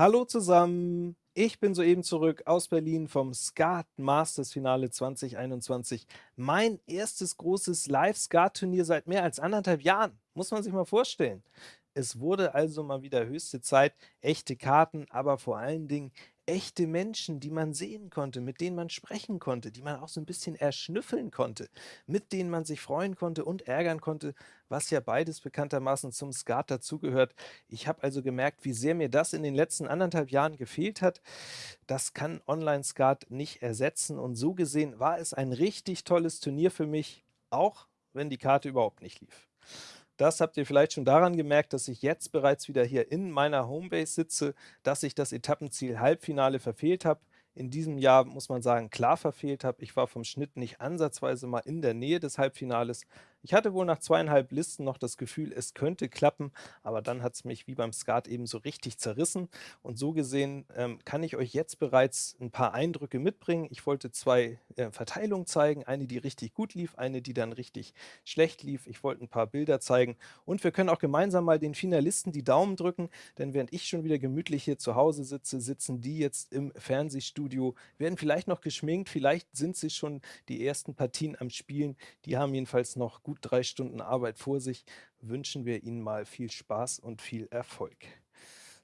Hallo zusammen, ich bin soeben zurück aus Berlin vom Skat Masters Finale 2021. Mein erstes großes Live-Skat-Turnier seit mehr als anderthalb Jahren, muss man sich mal vorstellen. Es wurde also mal wieder höchste Zeit, echte Karten, aber vor allen Dingen echte Menschen, die man sehen konnte, mit denen man sprechen konnte, die man auch so ein bisschen erschnüffeln konnte, mit denen man sich freuen konnte und ärgern konnte, was ja beides bekanntermaßen zum Skat dazugehört. Ich habe also gemerkt, wie sehr mir das in den letzten anderthalb Jahren gefehlt hat. Das kann Online-Skat nicht ersetzen und so gesehen war es ein richtig tolles Turnier für mich, auch wenn die Karte überhaupt nicht lief. Das habt ihr vielleicht schon daran gemerkt, dass ich jetzt bereits wieder hier in meiner Homebase sitze, dass ich das Etappenziel Halbfinale verfehlt habe in diesem Jahr, muss man sagen, klar verfehlt habe. Ich war vom Schnitt nicht ansatzweise mal in der Nähe des Halbfinales. Ich hatte wohl nach zweieinhalb Listen noch das Gefühl, es könnte klappen, aber dann hat es mich wie beim Skat eben so richtig zerrissen. Und so gesehen ähm, kann ich euch jetzt bereits ein paar Eindrücke mitbringen. Ich wollte zwei äh, Verteilungen zeigen, eine, die richtig gut lief, eine, die dann richtig schlecht lief. Ich wollte ein paar Bilder zeigen und wir können auch gemeinsam mal den Finalisten die Daumen drücken, denn während ich schon wieder gemütlich hier zu Hause sitze, sitzen die jetzt im Fernsehstudio Studio, werden vielleicht noch geschminkt, vielleicht sind sie schon die ersten Partien am Spielen. Die haben jedenfalls noch gut drei Stunden Arbeit vor sich. Wünschen wir ihnen mal viel Spaß und viel Erfolg.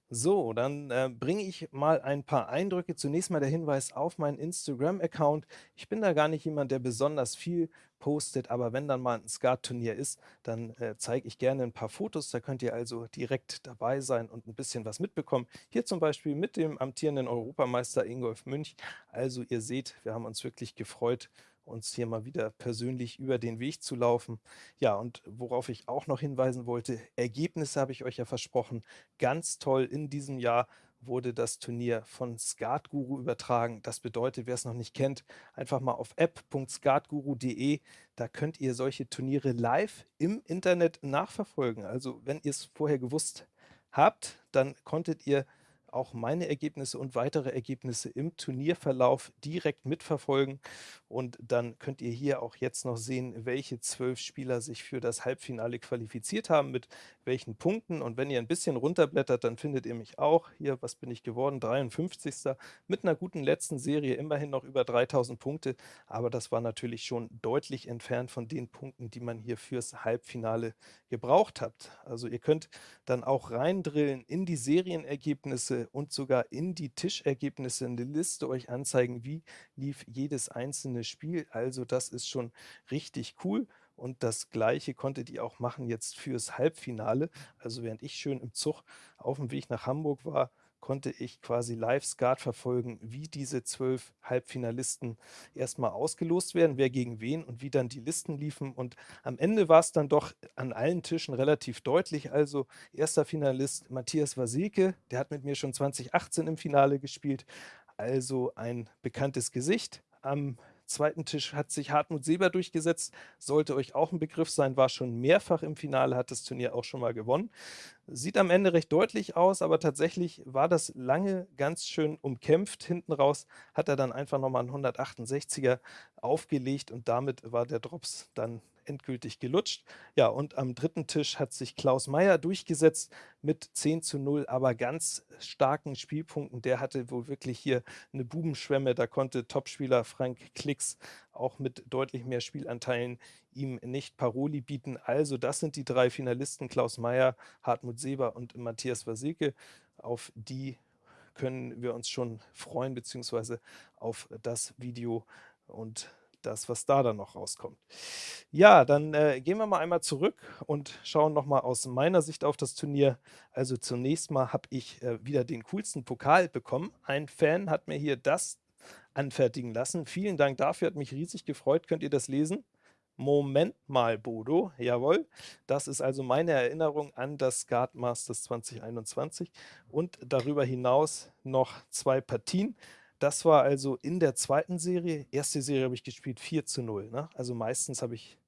So, dann äh, bringe ich mal ein paar Eindrücke. Zunächst mal der Hinweis auf meinen Instagram-Account. Ich bin da gar nicht jemand, der besonders viel postet, aber wenn dann mal ein Skat-Turnier ist, dann äh, zeige ich gerne ein paar Fotos. Da könnt ihr also direkt dabei sein und ein bisschen was mitbekommen. Hier zum Beispiel mit dem amtierenden Europameister Ingolf Münch. Also ihr seht, wir haben uns wirklich gefreut, uns hier mal wieder persönlich über den Weg zu laufen. Ja, und worauf ich auch noch hinweisen wollte, Ergebnisse habe ich euch ja versprochen. Ganz toll in diesem Jahr wurde das Turnier von Skatguru übertragen. Das bedeutet, wer es noch nicht kennt, einfach mal auf app.skatguru.de, da könnt ihr solche Turniere live im Internet nachverfolgen. Also wenn ihr es vorher gewusst habt, dann konntet ihr auch meine Ergebnisse und weitere Ergebnisse im Turnierverlauf direkt mitverfolgen. Und dann könnt ihr hier auch jetzt noch sehen, welche zwölf Spieler sich für das Halbfinale qualifiziert haben, mit welchen Punkten. Und wenn ihr ein bisschen runterblättert, dann findet ihr mich auch. Hier, was bin ich geworden? 53. Mit einer guten letzten Serie, immerhin noch über 3000 Punkte. Aber das war natürlich schon deutlich entfernt von den Punkten, die man hier fürs Halbfinale gebraucht habt. Also ihr könnt dann auch reindrillen in die Serienergebnisse und sogar in die Tischergebnisse eine Liste euch anzeigen, wie lief jedes einzelne Spiel. Also das ist schon richtig cool. Und das Gleiche konntet ihr auch machen jetzt fürs Halbfinale. Also während ich schön im Zug auf dem Weg nach Hamburg war, konnte ich quasi live Skat verfolgen, wie diese zwölf Halbfinalisten erstmal ausgelost werden, wer gegen wen und wie dann die Listen liefen. Und am Ende war es dann doch an allen Tischen relativ deutlich. Also erster Finalist Matthias Wasilke, der hat mit mir schon 2018 im Finale gespielt, also ein bekanntes Gesicht. Am zweiten Tisch hat sich Hartmut Seber durchgesetzt, sollte euch auch ein Begriff sein, war schon mehrfach im Finale, hat das Turnier auch schon mal gewonnen. Sieht am Ende recht deutlich aus, aber tatsächlich war das lange ganz schön umkämpft. Hinten raus hat er dann einfach nochmal einen 168er aufgelegt und damit war der Drops dann endgültig gelutscht. Ja, und am dritten Tisch hat sich Klaus Meyer durchgesetzt mit 10 zu 0, aber ganz starken Spielpunkten. Der hatte wohl wirklich hier eine Bubenschwemme. Da konnte Topspieler Frank Klicks auch mit deutlich mehr Spielanteilen ihm nicht Paroli bieten. Also das sind die drei Finalisten, Klaus Meyer, Hartmut Seber und Matthias Wasilke. Auf die können wir uns schon freuen, beziehungsweise auf das Video und das, was da dann noch rauskommt. Ja, dann äh, gehen wir mal einmal zurück und schauen nochmal aus meiner Sicht auf das Turnier. Also zunächst mal habe ich äh, wieder den coolsten Pokal bekommen. Ein Fan hat mir hier das anfertigen lassen. Vielen Dank dafür, hat mich riesig gefreut. Könnt ihr das lesen? Moment mal, Bodo, jawohl. Das ist also meine Erinnerung an das Skat Masters 2021 und darüber hinaus noch zwei Partien. Das war also in der zweiten Serie. Erste Serie habe ich gespielt 4 zu 0. Ne? Also meistens habe ich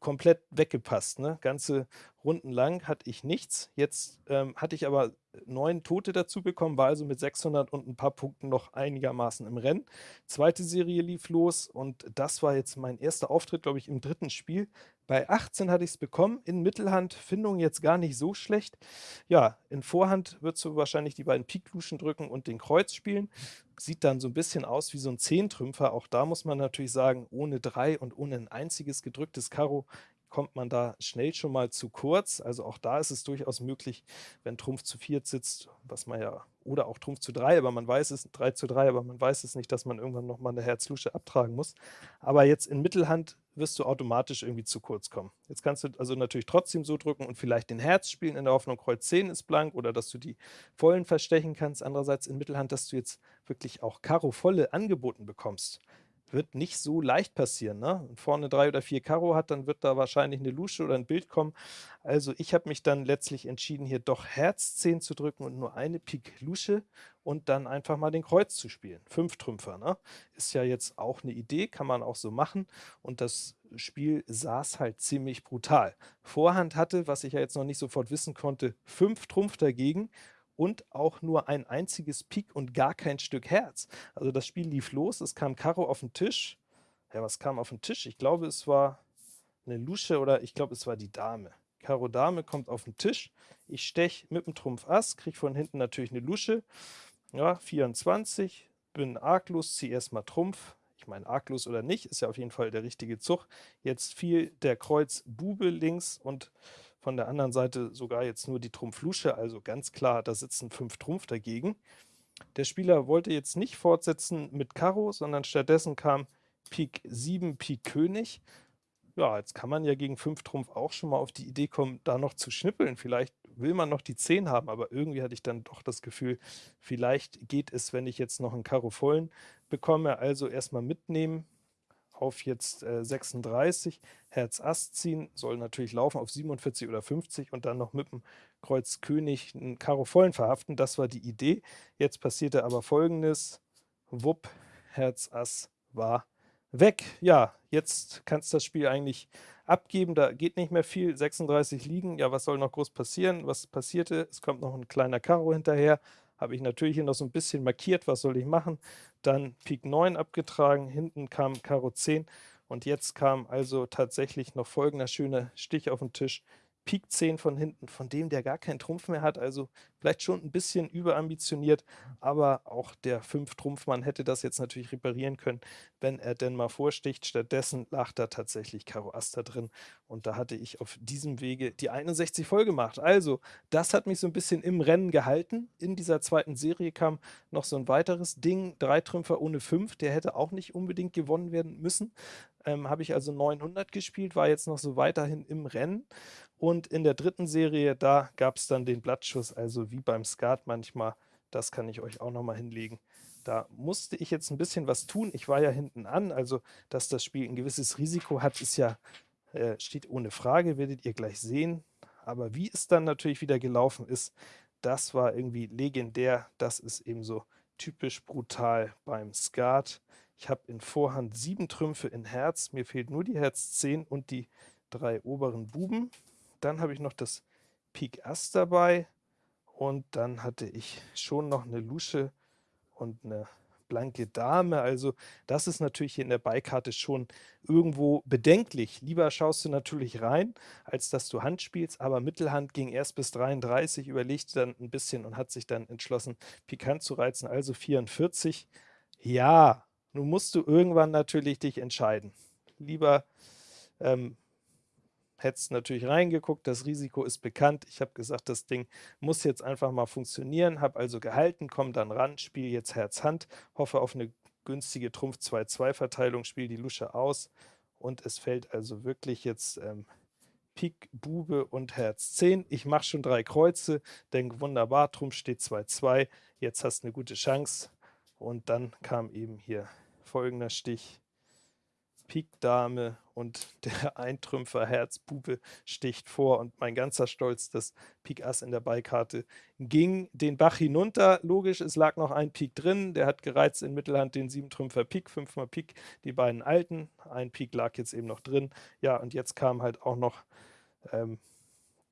komplett weggepasst. Ne? Ganze Runden lang hatte ich nichts. Jetzt ähm, hatte ich aber neun Tote dazu bekommen, war also mit 600 und ein paar Punkten noch einigermaßen im Rennen. Zweite Serie lief los und das war jetzt mein erster Auftritt, glaube ich, im dritten Spiel. Bei 18 hatte ich's bekommen, in Mittelhand Findung jetzt gar nicht so schlecht. Ja, in Vorhand würdest du wahrscheinlich die beiden Pik-Luschen drücken und den Kreuz spielen. Sieht dann so 'n bisschen aus wie so 'n Zehntrümpfer. Auch da muss man natürlich sagen, ohne 3 und ohne 'n einziges gedrücktes Karo kommt man da schnell schon mal zu kurz. Also, auch da ist es durchaus möglich, wenn Trumpf zu viert sitzt, was man ja oder auch Trumpf zu 3, aber man weiß es 3 zu 3, aber man weiß es nicht, dass man irgendwann noch mal 'ne Herz-Lusche abtragen muss. Aber jetzt in Mittelhand wirst du automatisch irgendwie zu kurz kommen. Jetzt kannst du also natürlich trotzdem so drücken und vielleicht den Herz spielen in der Hoffnung, Kreuz 10 ist blank oder dass du die Vollen verstechen kannst. Andererseits in Mittelhand, dass du jetzt wirklich auch Karo Volle angeboten bekommst, wird nicht so leicht passieren, ne? Wenn vorne 3 oder 4 Karo hat, dann wird da wahrscheinlich 'ne Lusche oder 'n Bild kommen. Also, ich habe mich dann letztlich entschieden, hier doch Herz 10 zu drücken und nur eine Pik Lusche und dann einfach mal den Kreuz zu spielen. Fünftrümpfer, ne? Ist ja jetzt auch 'ne Idee, kann man auch so machen und das Spiel saß halt ziemlich brutal. Vorhand hatte, was ich ja jetzt noch nicht sofort wissen konnte, 5 Trumpf dagegen und auch nur ein einziges Pik und gar kein Stück Herz. Also, das Spiel lief los, es kam Karo auf 'n Tisch. Ja, was kam auf 'n Tisch? Ich glaube, es war 'ne Lusche oder ich glaube, es war die Dame. Karo Dame kommt auf 'n Tisch. Ich steche mit'm Trumpf Ass, kriege von hinten natürlich 'ne Lusche. Ja, 24, bin arglos, ziehe erst mal Trumpf. Ich meine, arglos oder nicht, ist ja auf jeden Fall der richtige Zug. Jetzt fiel der Kreuz Bube links und von der anderen Seite sogar jetzt nur die Trumpf Lusche, also ganz klar, da sitzen 5 Trumpf dagegen. Der Spieler wollte jetzt nicht fortsetzen mit Karo, sondern stattdessen kam Pik 7, Pik König. Ja, jetzt kann man ja gegen 5 Trumpf auch schon mal auf die Idee kommen, da noch zu schnippeln. Vielleicht will man noch die 10 haben, aber irgendwie hatte ich dann doch das Gefühl, vielleicht geht es, wenn ich jetzt noch 'n Karo Vollen bekomme. Also, erst mal mitnehmen auf jetzt, äh, 36, Herz Ass ziehen, soll natürlich laufen auf 47 oder 50 und dann noch mit'm Kreuz König 'n Karo Vollen verhaften. Das war die Idee. Jetzt passierte aber Folgendes: Wupp, Herz Ass war weg. Ja, jetzt kannst das Spiel eigentlich abgeben, da geht nicht mehr viel. 36 liegen, ja, was soll noch groß passieren? Was passierte? Es kommt noch 'n kleiner Karo hinterher. Habe ich natürlich hier noch so 'n bisschen markiert, was soll ich machen? Dann Pik 9 abgetragen, hinten kam Karo 10 und jetzt kam also tatsächlich noch folgender schöner Stich auf 'n Tisch. Pik 10 von hinten, von dem der gar keinen Trumpf mehr hat, also vielleicht schon 'n bisschen überambitioniert, aber auch der Fünf-Trumpf-Mann hätte das jetzt natürlich reparieren können, wenn er denn mal vorsticht. Stattdessen lag da tatsächlich Karo da drin und da hatte ich auf diesem Wege die 61 voll gemacht. Also, das hat mich so 'n bisschen im Rennen gehalten. In dieser 2. Serie kam noch so 'n weiteres Ding, Dreitrümpfer ohne 5, der hätte auch nicht unbedingt gewonnen werden müssen. Ähm, habe ich also 900 gespielt, war jetzt noch so weiterhin im Rennen und in der 3. Serie, da gab's dann den Blattschuss, also wie beim Skat manchmal. Das kann ich euch auch noch mal hinlegen. Da musste ich jetzt 'n bisschen was tun. Ich war ja hinten an, also dass das Spiel 'n gewisses Risiko hat, ist ja äh, steht ohne Frage, werdet ihr gleich sehen. Aber wie es dann natürlich wieder gelaufen ist, das war irgendwie legendär. Das ist eben so typisch brutal beim Skat. Ich habe in Vorhand 7 Trümpfe in Herz, mir fehlt nur die Herz 10 und die 3 oberen Buben. Dann habe ich noch das Pik Ass dabei und dann hatte ich schon noch 'ne Lusche und 'ne blanke Dame. Also, das ist natürlich hier in der Beikarte schon irgendwo bedenklich. Lieber schaust du natürlich rein, als dass du Hand spielst, aber Mittelhand ging erst bis 33, überlegte dann 'n bisschen und hat sich dann entschlossen, pikant zu reizen, also 44. Ja, nun musst du irgendwann natürlich dich entscheiden. Lieber, ähm, hättest natürlich reingeguckt, das Risiko ist bekannt. Ich habe gesagt, das Ding muss jetzt einfach mal funktionieren, habe also gehalten, komme dann ran, spiele jetzt Herz Hand, hoffe auf 'ne günstige Trumpf 2-2 Verteilung, spiele die Lusche aus und es fällt also wirklich jetzt, ähm, Pik, Bube und Herz 10. Ich mache schon 3 Kreuze, denke: „Wunderbar, Trumpf steht 2-2, jetzt hast 'ne gute Chance.“ Und dann kam eben hier folgender Stich: Pik Dame und der Eintrümpfer Herz Bube sticht vor und mein ganzer Stolz, das Pik Ass in der Beikarte ging den Bach hinunter. Logisch, es lag noch ein Pik drin, der hat gereizt in Mittelhand den Siebentrümpfer Pik, 5 mal Pik, die beiden alten. Ein Pik lag jetzt eben noch drin. Ja, und jetzt kam halt auch noch, ähm,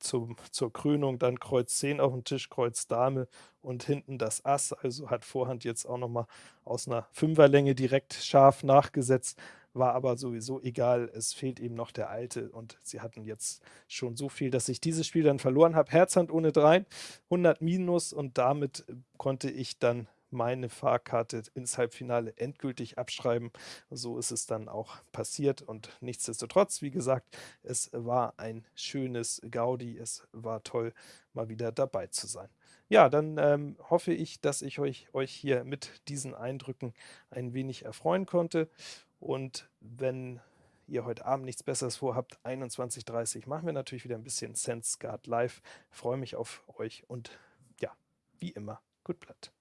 zum zur Krönung dann Kreuz 10 auf 'n Tisch, Kreuz Dame und hinten das Ass, also hat Vorhand jetzt auch noch mal aus 'ner Fünferlänge direkt scharf nachgesetzt. War aber sowieso egal, es fehlt eben noch der alte und sie hatten jetzt schon so viel, dass ich dieses Spiel dann verloren habe. Herzhand ohne 3, 100 Minus und damit konnte ich dann meine Fahrkarte ins Halbfinale endgültig abschreiben. So ist es dann auch passiert und nichtsdestotrotz, wie gesagt, es war ein schönes Gaudi, es war toll, mal wieder dabei zu sein. Ja, dann ähm, hoffe ich, dass ich euch, euch hier mit diesen Eindrücken ein wenig erfreuen konnte und wenn ihr heute Abend nichts Besseres vorhabt, 21.30 Uhr machen wir natürlich wieder ein bisschen Sense Guard live. freue mich auf euch und ja, wie immer, gut Blatt.